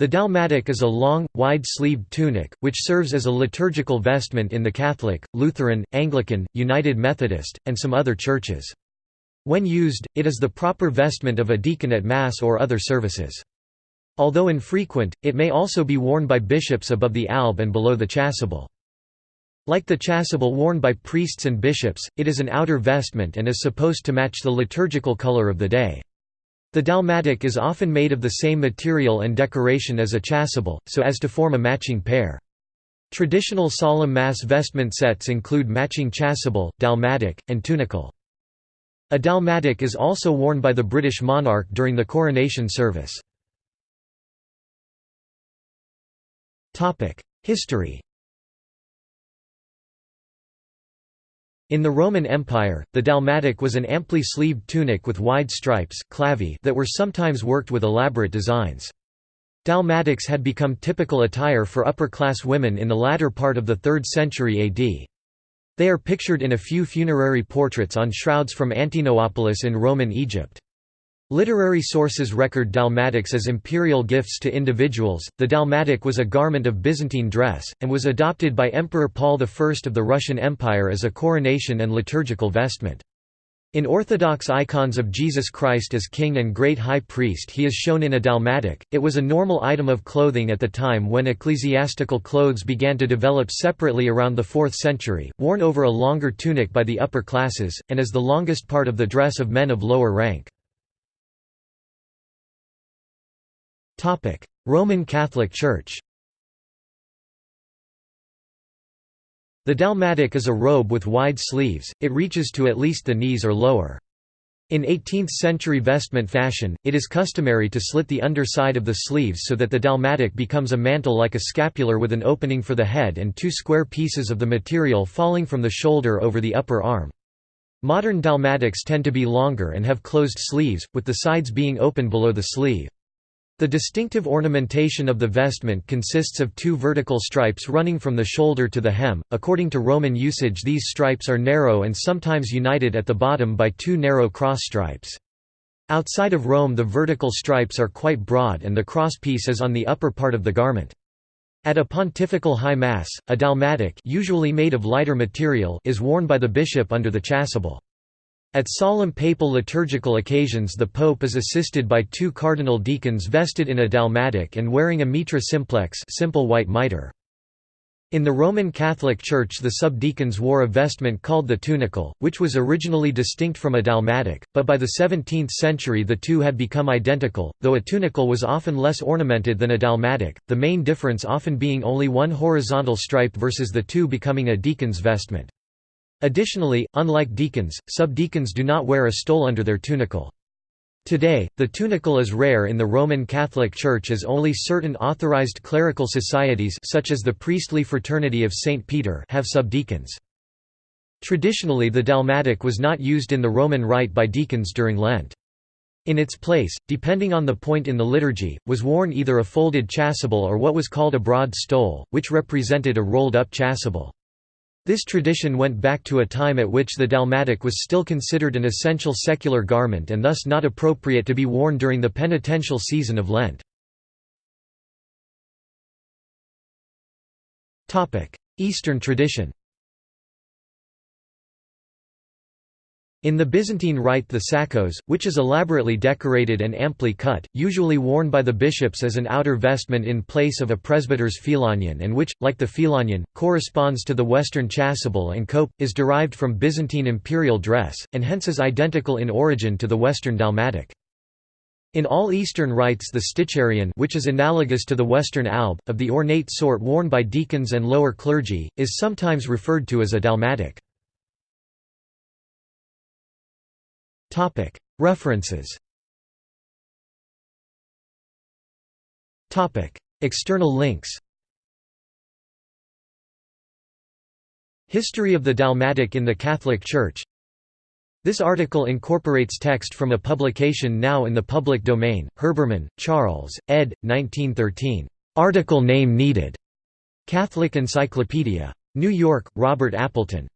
The dalmatic is a long, wide-sleeved tunic, which serves as a liturgical vestment in the Catholic, Lutheran, Anglican, United Methodist, and some other churches. When used, it is the proper vestment of a deacon at Mass or other services. Although infrequent, it may also be worn by bishops above the alb and below the chasuble. Like the chasuble worn by priests and bishops, it is an outer vestment and is supposed to match the liturgical color of the day. The dalmatic is often made of the same material and decoration as a chasuble, so as to form a matching pair. Traditional solemn mass vestment sets include matching chasuble, dalmatic, and tunicle. A dalmatic is also worn by the British monarch during the coronation service. History In the Roman Empire, the dalmatic was an amply sleeved tunic with wide stripes clavi that were sometimes worked with elaborate designs. Dalmatics had become typical attire for upper-class women in the latter part of the 3rd century AD. They are pictured in a few funerary portraits on shrouds from Antinopolis in Roman Egypt. Literary sources record dalmatics as imperial gifts to individuals. The dalmatic was a garment of Byzantine dress, and was adopted by Emperor Paul I of the Russian Empire as a coronation and liturgical vestment. In Orthodox icons of Jesus Christ as King and Great High Priest he is shown in a dalmatic. It was a normal item of clothing at the time when ecclesiastical clothes began to develop separately around the 4th century, worn over a longer tunic by the upper classes, and as the longest part of the dress of men of lower rank. Roman Catholic Church The dalmatic is a robe with wide sleeves, it reaches to at least the knees or lower. In 18th-century vestment fashion, it is customary to slit the underside of the sleeves so that the dalmatic becomes a mantle like a scapular with an opening for the head and two square pieces of the material falling from the shoulder over the upper arm. Modern dalmatics tend to be longer and have closed sleeves, with the sides being open below the sleeve. The distinctive ornamentation of the vestment consists of two vertical stripes running from the shoulder to the hem. According to Roman usage, these stripes are narrow and sometimes united at the bottom by two narrow cross stripes. Outside of Rome, the vertical stripes are quite broad and the crosspiece is on the upper part of the garment. At a pontifical high mass, a dalmatic, usually made of lighter material, is worn by the bishop under the chasuble. At solemn papal liturgical occasions the pope is assisted by two cardinal deacons vested in a dalmatic and wearing a mitra simplex simple white mitre. In the Roman Catholic Church the subdeacons wore a vestment called the tunicle, which was originally distinct from a dalmatic, but by the 17th century the two had become identical, though a tunicle was often less ornamented than a dalmatic, the main difference often being only one horizontal stripe versus the two becoming a deacon's vestment. Additionally, unlike deacons, subdeacons do not wear a stole under their tunicle. Today, the tunicle is rare in the Roman Catholic Church as only certain authorized clerical societies such as the priestly fraternity of St. Peter have subdeacons. Traditionally the dalmatic was not used in the Roman rite by deacons during Lent. In its place, depending on the point in the liturgy, was worn either a folded chasuble or what was called a broad stole, which represented a rolled-up chasuble. This tradition went back to a time at which the dalmatic was still considered an essential secular garment and thus not appropriate to be worn during the penitential season of Lent. Eastern tradition In the Byzantine Rite the sakos, which is elaborately decorated and amply cut, usually worn by the bishops as an outer vestment in place of a presbyter's phelonion and which, like the phelonion, corresponds to the Western chasuble and cope, is derived from Byzantine imperial dress, and hence is identical in origin to the Western dalmatic. In all Eastern rites the sticharion which is analogous to the Western alb, of the ornate sort worn by deacons and lower clergy, is sometimes referred to as a dalmatic. References External links History of the Dalmatic in the Catholic Church This article incorporates text from a publication now in the public domain, Herbermann, Charles, ed. 1913. Article name needed. Catholic Encyclopedia. New York, Robert Appleton.